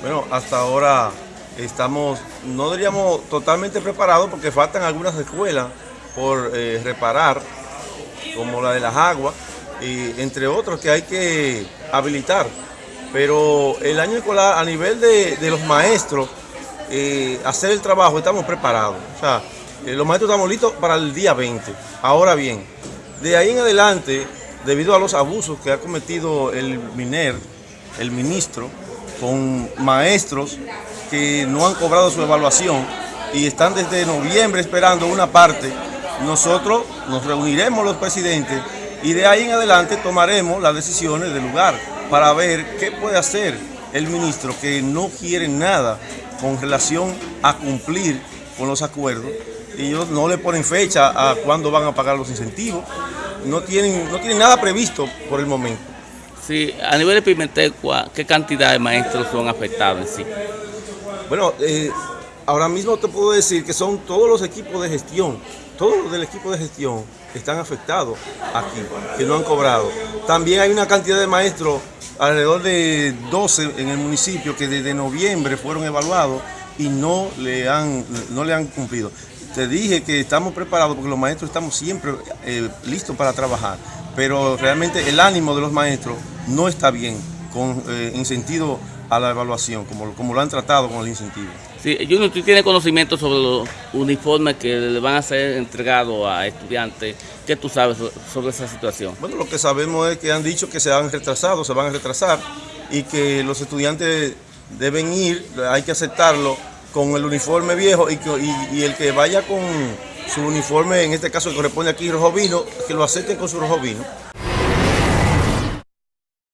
Bueno, hasta ahora estamos, no diríamos totalmente preparados porque faltan algunas escuelas por eh, reparar, como la de las aguas, y entre otros que hay que habilitar. Pero el año escolar a nivel de, los maestros, eh, hacer el trabajo, estamos preparados. O sea, eh, los maestros estamos listos para el día 20. Ahora bien, de ahí en adelante, debido a los abusos que ha cometido el MINER, el ministro, con maestros que no han cobrado su evaluación y están desde noviembre esperando una parte, nosotros nos reuniremos los presidentes y de ahí en adelante tomaremos las decisiones del lugar para ver qué puede hacer el ministro que no quiere nada con relación a cumplir con los acuerdos. Ellos no le ponen fecha a cuándo van a pagar los incentivos, no tienen, no tienen nada previsto por el momento. Sí, a nivel de Pimentel, ¿qué cantidad de maestros son afectados en sí? Bueno, eh, ahora mismo te puedo decir que son todos los equipos de gestión, todos los del equipo de gestión están afectados aquí, que no han cobrado. También hay una cantidad de maestros, alrededor de 12 en el municipio, que desde noviembre fueron evaluados y no le han, no le han cumplido. Te dije que estamos preparados porque los maestros estamos siempre eh, listos para trabajar, pero realmente el ánimo de los maestros no está bien con, eh, en sentido a la evaluación, como, como lo han tratado con el incentivo. Sí, Junior, ¿tú tienes conocimiento sobre los uniformes que le van a ser entregados a estudiantes? ¿Qué tú sabes sobre esa situación? Bueno, lo que sabemos es que han dicho que se han retrasado, se van a retrasar y que los estudiantes deben ir, hay que aceptarlo con el uniforme viejo y, que, y, y el que vaya con su uniforme, en este caso que corresponde aquí rojo vino, que lo acepten con su rojo vino.